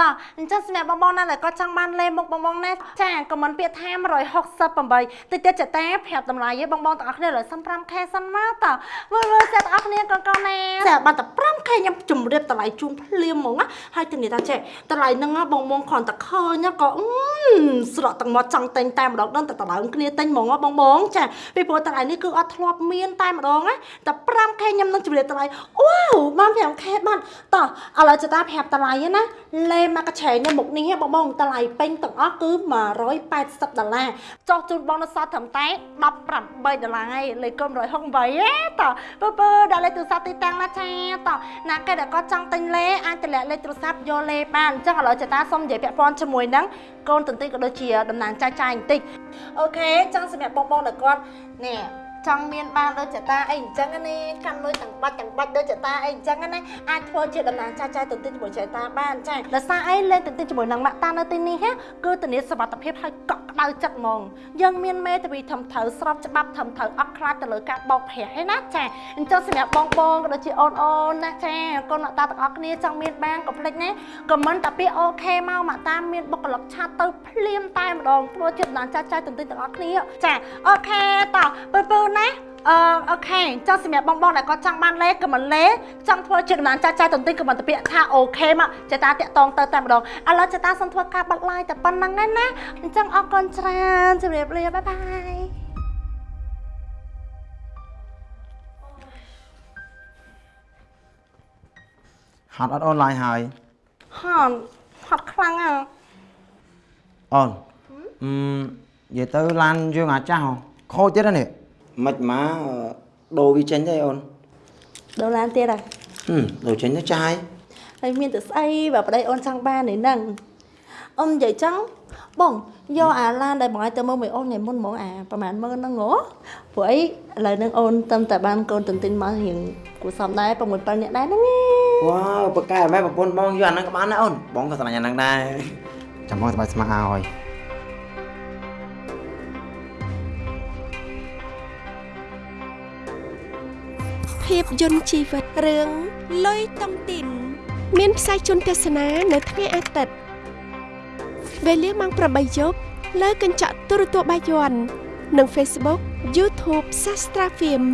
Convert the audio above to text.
តោះអញ្ចឹងសម្រាប់បងបងណាដែលគាត់ចង់បានលេមុខបងបងណាចាខមមិនពាក្យថា168តិចទៀតចតាប្រាប់តម្លៃឯងបងបងទាំងអស់គ្នាលើសិន 5k សិនមកតោះមើលមើលទាំងអស់គ្នាកូនកូនណាចាបានតែ 5k ខ្ញុំជម្រាបតម្លៃជូនភ្លាមហ្មងណាហើយទៅនេះថាចេះតម្លៃហ្នឹងបងបងគ្រាន់តែឃើញក៏អឺស្រក់ទាំងមាត់ចង់តែងតែម្ដងដល់តែតម្លៃគ្នាតែងហ្មងបងបងចាពីព្រោះតម្លៃនេះគឺអត់ធ្លាប់មានតែម្ដងណាតែ 5k ខ្ញុំនឹងជម្រាបតម្លៃអូបាន 5k បានតោះឥឡូវចតាប្រាប់តម្លៃណាលេមកកឆេងនេះមុខនេះបងបងតម្លៃពេញទាំងអស់គឺ180ដុល្លារចុះជូនបងនៅសតត្រឹមតែ18ដុល្លារឯងលេខកុំ168ទេតោះពើពើដាក់លេខទូរស័ព្ទទីតាំងណាចាតោះណាគេដែលគាត់ចង់ទិញលេអាចតម្លាក់លេខទូរស័ព្ទយកលេបានអញ្ចឹងឥឡូវចតាសុំនិយាយពាក់ព័ន្ធជាមួយនឹងកូនតន្ត្រីក៏ដូចជាតំណាងចាយចាយបន្តិចអូខេអញ្ចឹងសម្រាប់បងបងដែលគាត់នេះចង់មានបានដូចចតាអីអញ្ចឹងណាកាន់លុយទាំងបាច់ទាំងបាច់ដូចចតាអីអញ្ចឹងណាអាចធ្វើជាតំណាងចាស់ចាស់ទៅទិញជាមួយចតាបានចាដោយសារអីលេងទៅទិញជាមួយនឹងម៉ាក់តានៅទីនេះគឺធានាសុវត្ថិភាពហើយកក់ ក្ដៅចិត្តហ្មងយើងមានមេធាវីធំត្រូវស្របច្បាប់ធំត្រូវអត់ខ្លាចទៅលើការបោកប្រាស់ឯណាចាអញ្ចឹងសម្រាប់បងបងក៏ដូចជាអូនអូនណាចាកូនម៉ាក់តាទាំងអស់គ្នាចង់មានបានកុំភ្លេចណាខមមិនតាពីអូខេមកម៉ាក់តាមានបុគ្គលិកឆាតទៅភ្លាមតែម្ដងធ្វើជាតំណាងចាស់ចាស់ទៅទិញទាំងអស់គ្នាចាអូខេតោះពើពើណា អឺអូខេចង់សម្រាប់បងបងដែលគាត់ចង់បានលេខក៏មិនលេខចង់ធ្វើជាកណ្ដាលចាស់ចាស់ទន្ទិញក៏មិនទៅពាក្យថាអូខេមកចេតាតាក់តងទៅតែម្ដងឥឡូវចេតាសុំធ្វើការបាត់ឡាយតែប៉ុណ្្នឹងឯណាអញ្ចឹងអរគុណច្រើនជម្រាបលាបាយបាយហត់អត់អនឡាញហើយហត់ហត់ខ្លាំងហ៎អូនអឺនិយាយទៅឡានយើងអាចចាស់ហ៎ខូចទៀតនេះ មិនមកដូរវាចេញទេអូនដូរឡានទៀតហើយហឹមដូរចេញទៅចាយហើយមានតែស្អីបើប្តីអូនចង់បាននេះហ្នឹងអូននិយាយចឹងបងយកអាឡានដែលបងឲ្យទៅមើលមួយអូនថ្ងៃមុនហ្មងអាប្រហែលម៉ឺនហ្នឹងហ៎ព្រោះអីឥឡូវហ្នឹងអូនតាមតែបានកូនទន្ទិញមករៀងគួរសមដែរ6 7នាក់ដែរហ្នឹងឯងវ៉ាវប្រកែម៉ែប្រពន្ធបងយកអាហ្នឹងក៏បានដែរអូនបងក៏ស្រឡាញ់អាហ្នឹងដែរចាំបងស្បាយស្មាឲ្យ ភាពយន្តជីវិតរឿងលុយតុងទីន មានផ្សាយជូនទស្សនានៅថ្ងៃអាទិត្យវេលាម៉ោង8យប់លើកញ្ចក់ទូរទស្សន៍បាយ័ននិង Facebook YouTube Sastra Film